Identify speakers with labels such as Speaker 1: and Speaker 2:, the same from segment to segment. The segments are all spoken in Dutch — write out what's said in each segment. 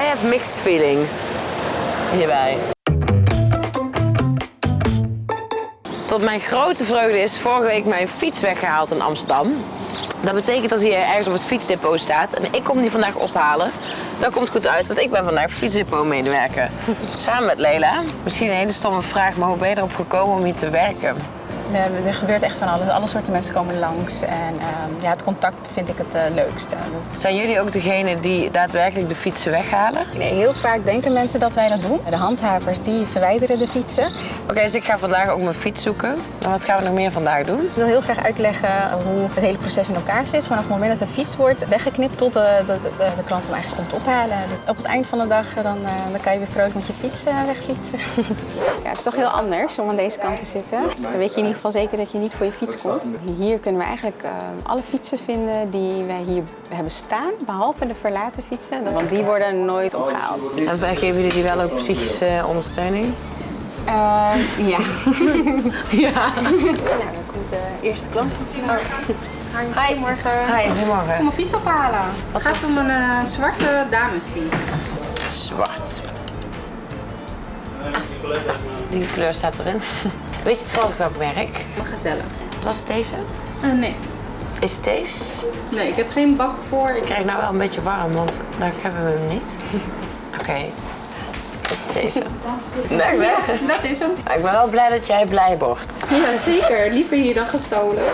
Speaker 1: I have mixed feelings hierbij. Tot mijn grote vreugde is vorige week mijn fiets weggehaald in Amsterdam. Dat betekent dat hij ergens op het fietsdepot staat en ik kom die vandaag ophalen. Dat komt goed uit, want ik ben vandaag fietsdepot medewerker. Samen met Leila. Misschien een hele stomme vraag, maar hoe ben je erop gekomen om hier te werken?
Speaker 2: We hebben- Er gebeurt echt van alles. Alle soorten mensen komen langs. En ehm, ja, het contact vind ik het eh, leukste.
Speaker 1: Zijn jullie ook degene die daadwerkelijk de fietsen weghalen?
Speaker 2: Nee, heel vaak denken mensen dat wij dat doen. De handhavers die verwijderen de fietsen.
Speaker 1: Oké, dus ik ga vandaag ook mijn fiets zoeken. Maar wat gaan we nog meer vandaag doen?
Speaker 2: Ik wil heel graag uitleggen hoe het hele proces in elkaar zit. Vanaf het moment dat een fiets wordt weggeknipt tot de, de, de, de klant hem eigenlijk komt ophalen. Dus op het eind van de dag eh, dan, eh, dan kan je weer vrolijk met je fiets eh, wegfietsen. ja, het is toch heel anders om aan deze kant te zitten. Dan weet je ieder geval zeker dat je niet voor je fiets komt. Hier kunnen we eigenlijk eh, alle fietsen vinden die wij hier hebben staan. Behalve de verlaten fietsen, want die worden nooit opgehaald.
Speaker 1: En geven jullie die wel ook psychische ondersteuning?
Speaker 2: Eh, ja.
Speaker 1: Ja.
Speaker 2: Nou, dan komt de eerste klant. Hi, goedemorgen.
Speaker 1: Hi, goedemorgen.
Speaker 3: Kom een fiets ophalen. Het gaat om een eh, zwarte damesfiets.
Speaker 1: Zwart. Ah, die kleur staat erin. Weet je toevallig welk merk?
Speaker 3: Een gazelle.
Speaker 1: Was het deze?
Speaker 3: Eh, nee.
Speaker 1: Is het deze?
Speaker 3: Nee, ik heb geen bak voor. Ik
Speaker 1: krijg nou wel een beetje warm, want daar hebben we hem niet. Oké. Deze. Nee, nee.
Speaker 3: Dat is hem.
Speaker 1: Ik ben wel blij dat jij blij wordt.
Speaker 3: Ja, zeker. Liever hier dan gestolen.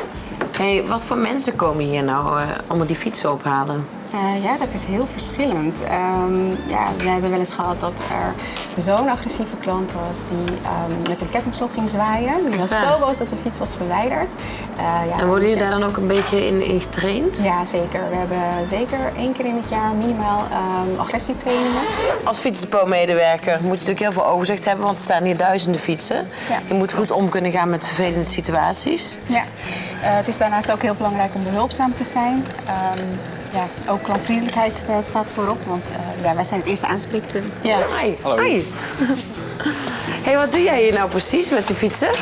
Speaker 1: Hey, wat voor mensen komen hier nou eh, allemaal die fietsen ophalen?
Speaker 2: Eh, ja, dat is heel verschillend. Ehm, ja, we hebben wel eens gehad dat er zo'n agressieve klant was die ehm, met een kettingslot ging zwaaien. Die was zo boos dat de fiets was verwijderd. Eh, ja,
Speaker 1: En worden jullie daar dan ook een beetje in, in getraind?
Speaker 2: Ja, zeker. We hebben zeker één keer in het jaar minimaal ehm, agressietrainingen.
Speaker 1: Als fietsdepotmedewerker moet je natuurlijk heel veel overzicht hebben, want er staan hier duizenden fietsen.
Speaker 2: Ja.
Speaker 1: Je moet goed om kunnen gaan met vervelende situaties.
Speaker 2: Ja. Eh, het is daarnaast ook heel belangrijk om behulpzaam te zijn. Ehm, ja, ook klantvriendelijkheid eh, staat voorop, want eh, ja, wij zijn het eerste aanspreekpunt.
Speaker 1: Ja. Hi.
Speaker 4: Hallo.
Speaker 1: Hi. hey, wat doe jij hier nou precies met die fietsen?
Speaker 4: Eh,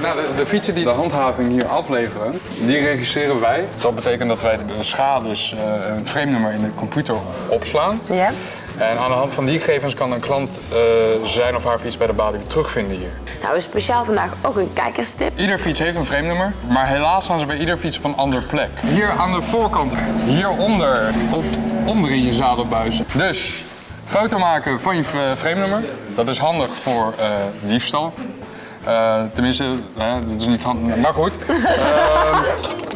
Speaker 4: nou, de, de fietsen die de handhaving hier afleveren, die registreren wij. Dat betekent dat wij de schades, eh een frame-nummer in de computer opslaan.
Speaker 1: Ja.
Speaker 4: En aan de hand van die gegevens kan een klant eh, zijn of haar fiets bij de balie terugvinden hier.
Speaker 1: Nou, we hebben speciaal vandaag ook een kijkerstip.
Speaker 4: Ieder fiets heeft een frame-nummer, maar helaas staan ze bij ieder fiets op een andere plek. Hier aan de voorkant, hieronder of onder in je zadelbuis. Dus foto maken van je eh, frame-nummer, dat is handig voor eh, diefstal. Tenminste, dat is niet handig, maar goed.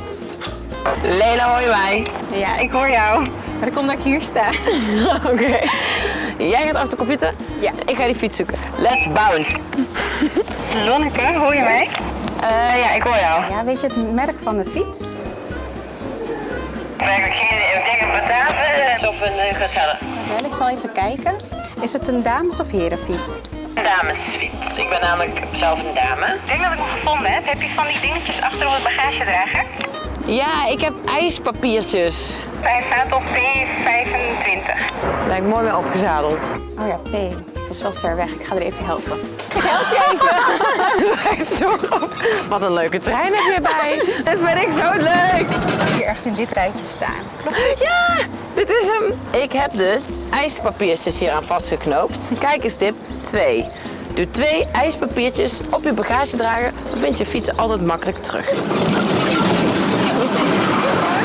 Speaker 1: Leila, hoor je mij?
Speaker 2: Ja, ik hoor jou. Maar dat komt dat ik hier sta.
Speaker 1: Oké. Jij gaat achter de computer?
Speaker 2: Ja.
Speaker 1: Ik ga die fiets zoeken. Let's bounce.
Speaker 2: Lonneke, hoor je mij?
Speaker 1: Eh, ja, ik hoor jou.
Speaker 2: Ja, weet je het merk van de fiets?
Speaker 5: Ik zie ik denk een batave of een uh, gazelle.
Speaker 2: Marcel, ik zal even kijken. Is het een dames- of herenfiets?
Speaker 5: Een damesfiets. Ik ben namelijk zelf een dame. Ik denk dat ik hem gevonden heb. Heb je van die dingetjes achter op het bagagedrager?
Speaker 1: Ja, ik heb ijspapiertjes.
Speaker 5: Hij staat op P25.
Speaker 1: Daar ben ik mooi mee opgezadeld.
Speaker 2: Oh ja, P. Dat is wel ver weg. Ik ga er even helpen. Ik help je even.
Speaker 1: Echt zo. Wat een leuke trein heb je bij. Dat vind ik zo leuk.
Speaker 2: Hier ergens in dit rijtje staan.
Speaker 1: Ja, dit is hem. Ik heb dus ijspapiertjes hier aan vastgeknoopt. Kijkerstip 2. Doe twee ijspapiertjes op je bagagedrager. Dan vind je fietsen altijd makkelijk terug. Oh, my God.